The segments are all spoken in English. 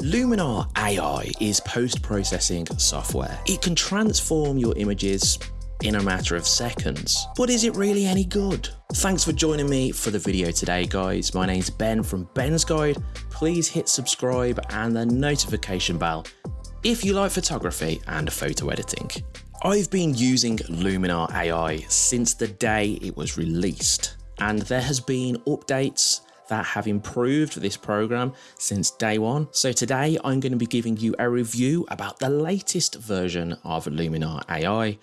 Luminar AI is post-processing software. It can transform your images in a matter of seconds. But is it really any good? Thanks for joining me for the video today guys. My name's Ben from Ben's Guide. Please hit subscribe and the notification bell if you like photography and photo editing. I've been using Luminar AI since the day it was released and there has been updates that have improved this program since day one. So today I'm going to be giving you a review about the latest version of Luminar AI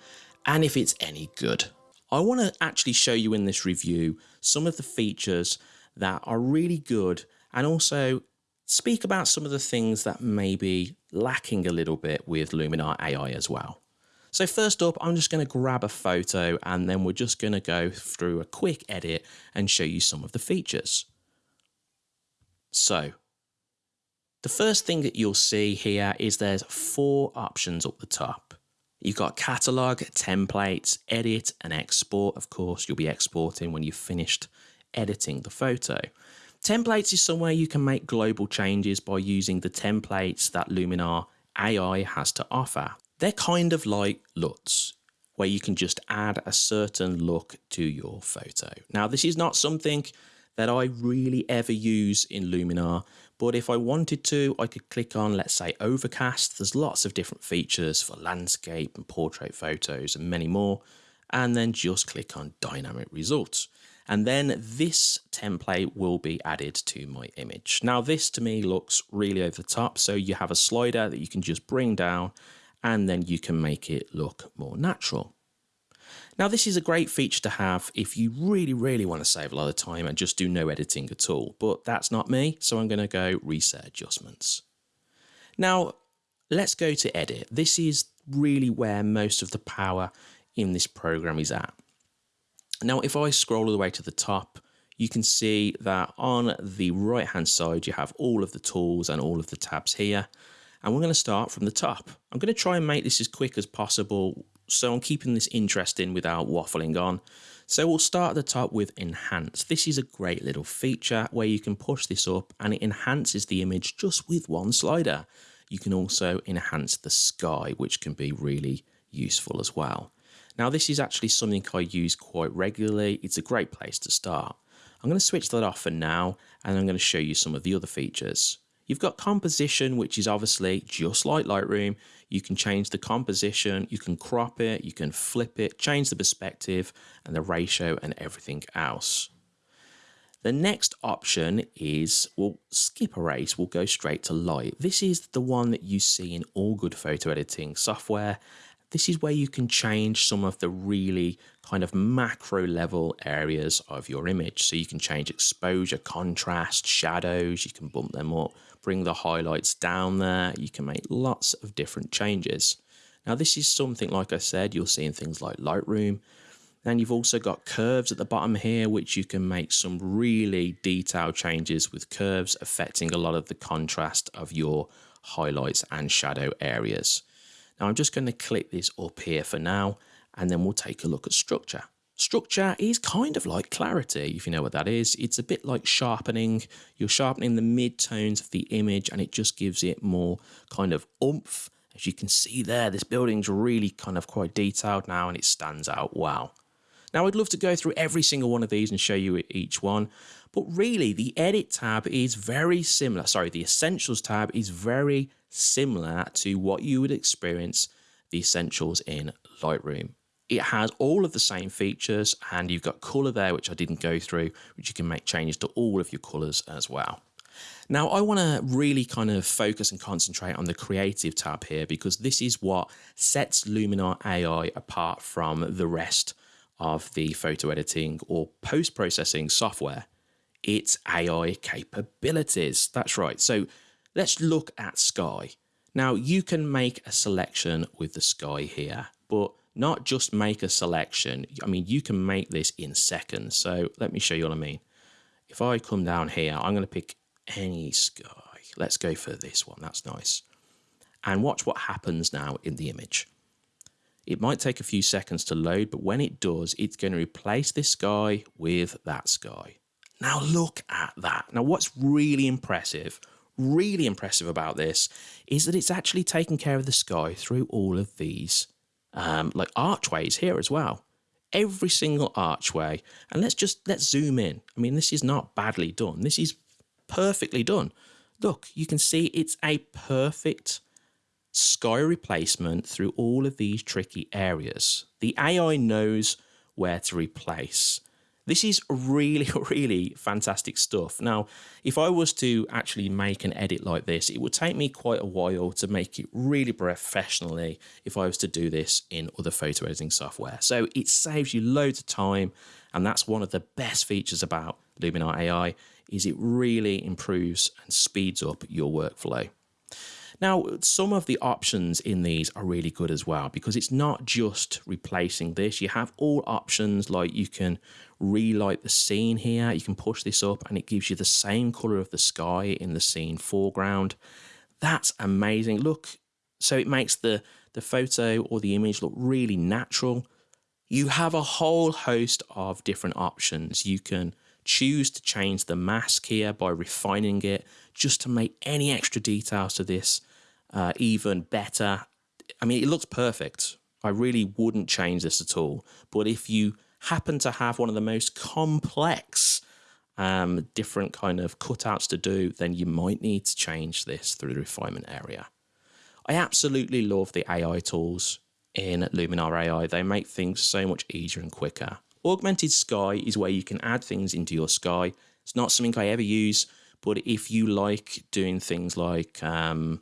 and if it's any good. I want to actually show you in this review some of the features that are really good and also speak about some of the things that may be lacking a little bit with Luminar AI as well. So first up, I'm just going to grab a photo and then we're just going to go through a quick edit and show you some of the features. So the first thing that you'll see here is there's four options up the top. You've got catalog, templates, edit and export. Of course, you'll be exporting when you've finished editing the photo. Templates is somewhere you can make global changes by using the templates that Luminar AI has to offer. They're kind of like LUTs, where you can just add a certain look to your photo. Now, this is not something that I really ever use in Luminar. But if I wanted to, I could click on, let's say, Overcast. There's lots of different features for landscape and portrait photos and many more. And then just click on Dynamic Results. And then this template will be added to my image. Now, this to me looks really over the top. So you have a slider that you can just bring down and then you can make it look more natural. Now this is a great feature to have if you really, really want to save a lot of time and just do no editing at all, but that's not me, so I'm going to go reset adjustments. Now let's go to edit. This is really where most of the power in this program is at. Now if I scroll all the way to the top, you can see that on the right hand side you have all of the tools and all of the tabs here and we're going to start from the top. I'm going to try and make this as quick as possible so I'm keeping this interesting without waffling on. So we'll start at the top with enhance. This is a great little feature where you can push this up and it enhances the image just with one slider. You can also enhance the sky, which can be really useful as well. Now this is actually something I use quite regularly. It's a great place to start. I'm going to switch that off for now and I'm going to show you some of the other features. You've got composition, which is obviously just like Lightroom. You can change the composition, you can crop it, you can flip it, change the perspective and the ratio and everything else. The next option is, we'll skip erase, we'll go straight to light. This is the one that you see in all good photo editing software this is where you can change some of the really kind of macro level areas of your image. So you can change exposure, contrast, shadows, you can bump them up, bring the highlights down there. You can make lots of different changes. Now this is something, like I said, you'll see in things like Lightroom. Then you've also got curves at the bottom here, which you can make some really detailed changes with curves affecting a lot of the contrast of your highlights and shadow areas. Now I'm just going to click this up here for now, and then we'll take a look at structure. Structure is kind of like clarity, if you know what that is. It's a bit like sharpening. You're sharpening the mid-tones of the image and it just gives it more kind of oomph. As you can see there, this building's really kind of quite detailed now and it stands out well. Now I'd love to go through every single one of these and show you each one, but really the edit tab is very similar. Sorry, the essentials tab is very similar to what you would experience the essentials in Lightroom. It has all of the same features and you've got color there, which I didn't go through, which you can make changes to all of your colors as well. Now, I want to really kind of focus and concentrate on the creative tab here because this is what sets Luminar AI apart from the rest of the photo editing or post processing software. It's AI capabilities. That's right. So Let's look at sky. Now you can make a selection with the sky here, but not just make a selection. I mean, you can make this in seconds. So let me show you what I mean. If I come down here, I'm going to pick any sky. Let's go for this one. That's nice. And watch what happens now in the image. It might take a few seconds to load, but when it does, it's going to replace this sky with that sky. Now look at that. Now what's really impressive really impressive about this is that it's actually taken care of the sky through all of these um, like archways here as well. Every single archway. And let's just, let's zoom in. I mean, this is not badly done. This is perfectly done. Look, you can see it's a perfect sky replacement through all of these tricky areas. The AI knows where to replace. This is really, really fantastic stuff. Now, if I was to actually make an edit like this, it would take me quite a while to make it really professionally if I was to do this in other photo editing software. So it saves you loads of time. And that's one of the best features about Luminar AI is it really improves and speeds up your workflow. Now, some of the options in these are really good as well because it's not just replacing this. You have all options like you can relight the scene here. You can push this up and it gives you the same color of the sky in the scene foreground. That's amazing. Look, so it makes the, the photo or the image look really natural. You have a whole host of different options. You can choose to change the mask here by refining it just to make any extra details to this uh, even better. I mean, it looks perfect. I really wouldn't change this at all. But if you happen to have one of the most complex um, different kind of cutouts to do, then you might need to change this through the refinement area. I absolutely love the AI tools in Luminar AI. They make things so much easier and quicker. Augmented Sky is where you can add things into your sky. It's not something I ever use, but if you like doing things like um,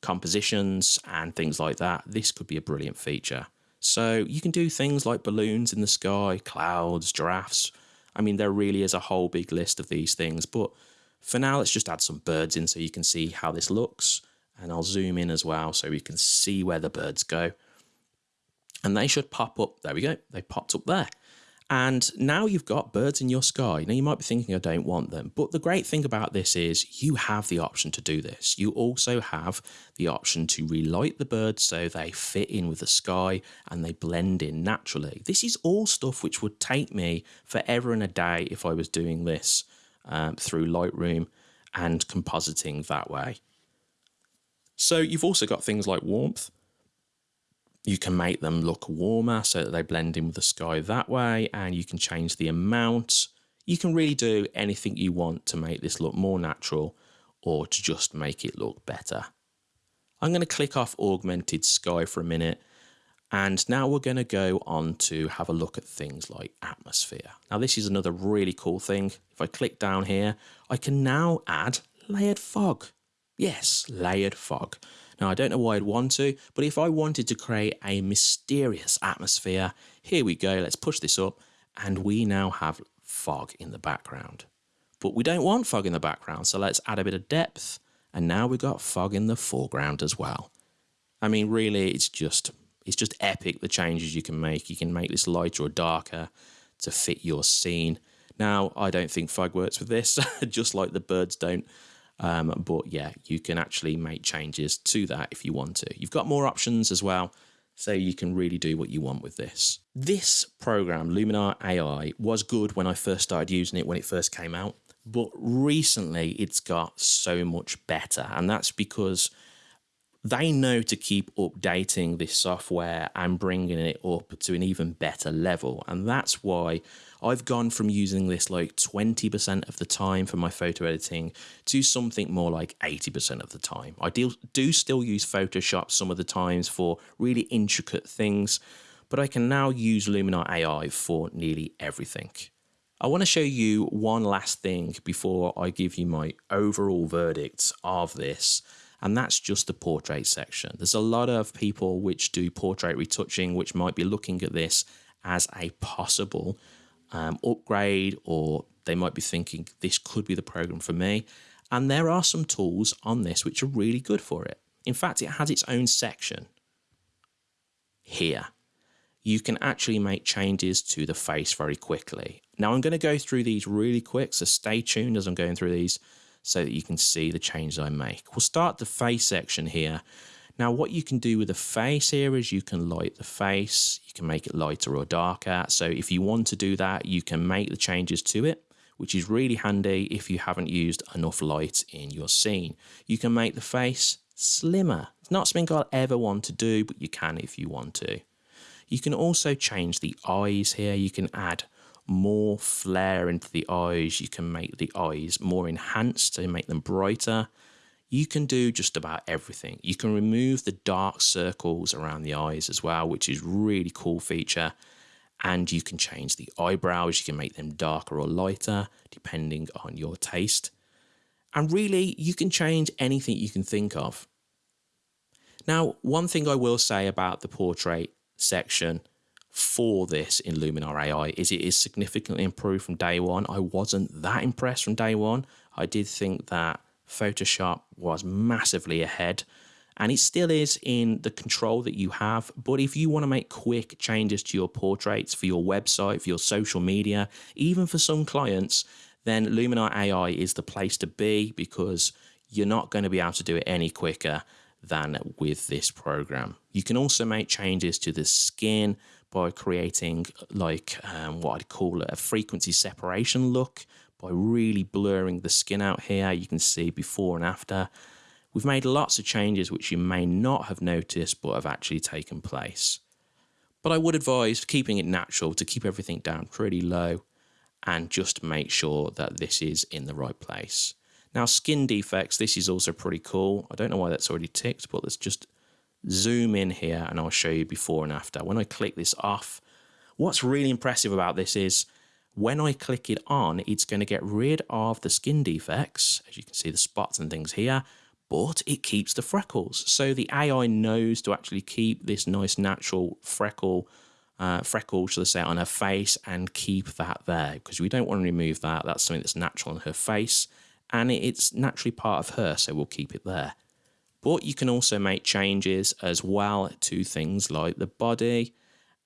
compositions and things like that, this could be a brilliant feature. So you can do things like balloons in the sky, clouds, giraffes. I mean, there really is a whole big list of these things. But for now, let's just add some birds in so you can see how this looks. And I'll zoom in as well so we can see where the birds go. And they should pop up. There we go. They popped up there. And now you've got birds in your sky. Now you might be thinking, I don't want them. But the great thing about this is you have the option to do this. You also have the option to relight the birds so they fit in with the sky and they blend in naturally. This is all stuff which would take me forever and a day if I was doing this um, through Lightroom and compositing that way. So you've also got things like warmth. You can make them look warmer so that they blend in with the sky that way, and you can change the amount. You can really do anything you want to make this look more natural or to just make it look better. I'm going to click off Augmented Sky for a minute, and now we're going to go on to have a look at things like atmosphere. Now, this is another really cool thing. If I click down here, I can now add layered fog. Yes, layered fog. Now, I don't know why I'd want to, but if I wanted to create a mysterious atmosphere, here we go, let's push this up, and we now have fog in the background. But we don't want fog in the background, so let's add a bit of depth, and now we've got fog in the foreground as well. I mean, really, it's just it's just epic the changes you can make. You can make this lighter or darker to fit your scene. Now, I don't think fog works with this, just like the birds don't. Um, but yeah, you can actually make changes to that if you want to. You've got more options as well, so you can really do what you want with this. This program, Luminar AI, was good when I first started using it when it first came out, but recently it's got so much better, and that's because they know to keep updating this software and bringing it up to an even better level. And that's why I've gone from using this like 20% of the time for my photo editing to something more like 80% of the time. I do, do still use Photoshop some of the times for really intricate things, but I can now use Luminar AI for nearly everything. I want to show you one last thing before I give you my overall verdict of this and that's just the portrait section. There's a lot of people which do portrait retouching which might be looking at this as a possible um, upgrade or they might be thinking this could be the program for me. And there are some tools on this which are really good for it. In fact, it has its own section here. You can actually make changes to the face very quickly. Now I'm going to go through these really quick, so stay tuned as I'm going through these so that you can see the changes I make. We'll start the face section here. Now what you can do with the face here is you can light the face, you can make it lighter or darker. So if you want to do that, you can make the changes to it which is really handy if you haven't used enough light in your scene. You can make the face slimmer. It's not something I'll ever want to do, but you can if you want to. You can also change the eyes here. You can add more flare into the eyes. You can make the eyes more enhanced to make them brighter. You can do just about everything. You can remove the dark circles around the eyes as well, which is really cool feature. And you can change the eyebrows. You can make them darker or lighter depending on your taste. And really, you can change anything you can think of. Now, one thing I will say about the portrait section for this in Luminar AI is it is significantly improved from day one. I wasn't that impressed from day one. I did think that Photoshop was massively ahead and it still is in the control that you have. But if you want to make quick changes to your portraits for your website, for your social media, even for some clients, then Luminar AI is the place to be because you're not going to be able to do it any quicker than with this program. You can also make changes to the skin by creating like um, what I'd call a frequency separation look by really blurring the skin out here. You can see before and after. We've made lots of changes which you may not have noticed but have actually taken place. But I would advise keeping it natural to keep everything down pretty low and just make sure that this is in the right place. Now, skin defects, this is also pretty cool. I don't know why that's already ticked, but let's just zoom in here and I'll show you before and after. When I click this off, what's really impressive about this is when I click it on, it's going to get rid of the skin defects. As you can see, the spots and things here, but it keeps the freckles. So the AI knows to actually keep this nice natural freckle uh, freckle, should I say, on her face and keep that there because we don't want to remove that. That's something that's natural on her face and it's naturally part of her, so we'll keep it there. But you can also make changes as well to things like the body,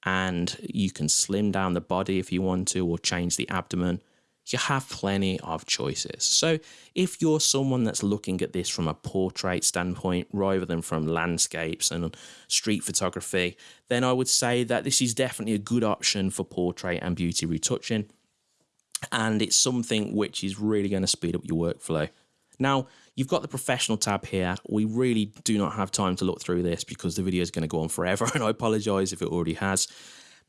and you can slim down the body if you want to, or change the abdomen. You have plenty of choices. So, if you're someone that's looking at this from a portrait standpoint rather than from landscapes and street photography, then I would say that this is definitely a good option for portrait and beauty retouching and it's something which is really going to speed up your workflow. Now, you've got the professional tab here. We really do not have time to look through this because the video is going to go on forever, and I apologize if it already has.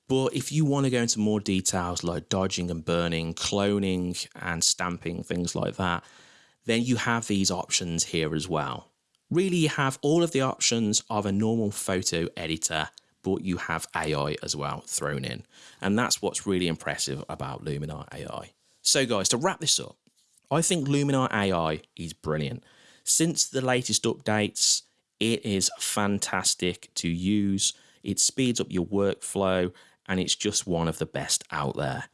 But if you want to go into more details like dodging and burning, cloning and stamping, things like that, then you have these options here as well. Really, you have all of the options of a normal photo editor but you have AI as well thrown in. And that's what's really impressive about Luminar AI. So guys, to wrap this up, I think Luminar AI is brilliant. Since the latest updates, it is fantastic to use. It speeds up your workflow and it's just one of the best out there.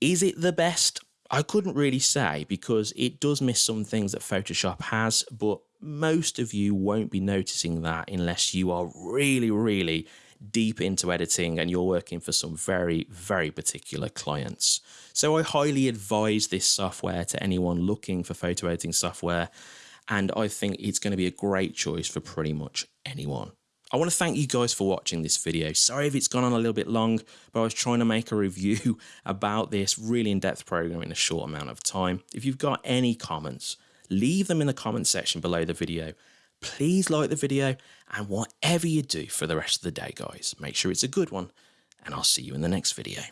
Is it the best? I couldn't really say because it does miss some things that Photoshop has, but most of you won't be noticing that unless you are really, really deep into editing and you're working for some very, very particular clients. So I highly advise this software to anyone looking for photo editing software. And I think it's going to be a great choice for pretty much anyone. I want to thank you guys for watching this video. Sorry if it's gone on a little bit long, but I was trying to make a review about this really in-depth program in a short amount of time. If you've got any comments, leave them in the comment section below the video. Please like the video and whatever you do for the rest of the day, guys, make sure it's a good one and I'll see you in the next video.